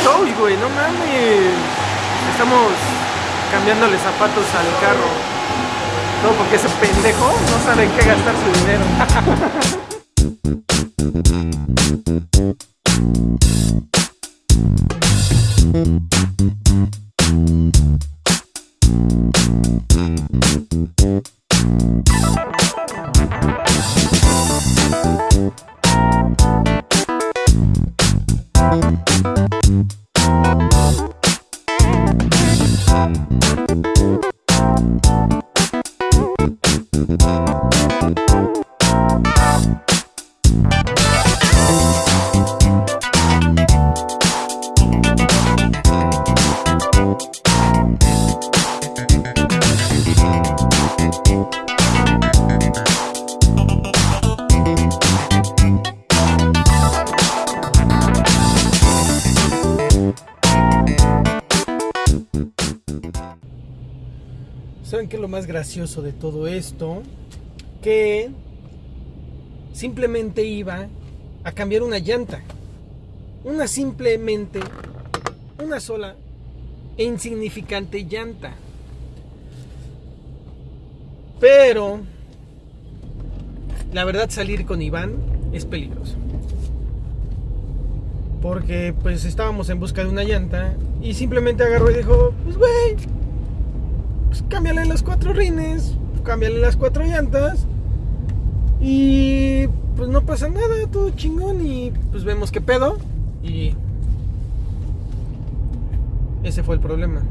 estoy, güey, no mames. Estamos cambiándole zapatos al carro. No, porque ese pendejo no sabe qué gastar su dinero. ¿Saben qué es lo más gracioso de todo esto? Que simplemente iba a cambiar una llanta. Una simplemente, una sola e insignificante llanta. Pero, la verdad salir con Iván es peligroso. Porque pues estábamos en busca de una llanta y simplemente agarró y dijo, pues güey, pues cámbiale las cuatro rines, cámbiale las cuatro llantas y pues no pasa nada, todo chingón y pues vemos qué pedo y ese fue el problema.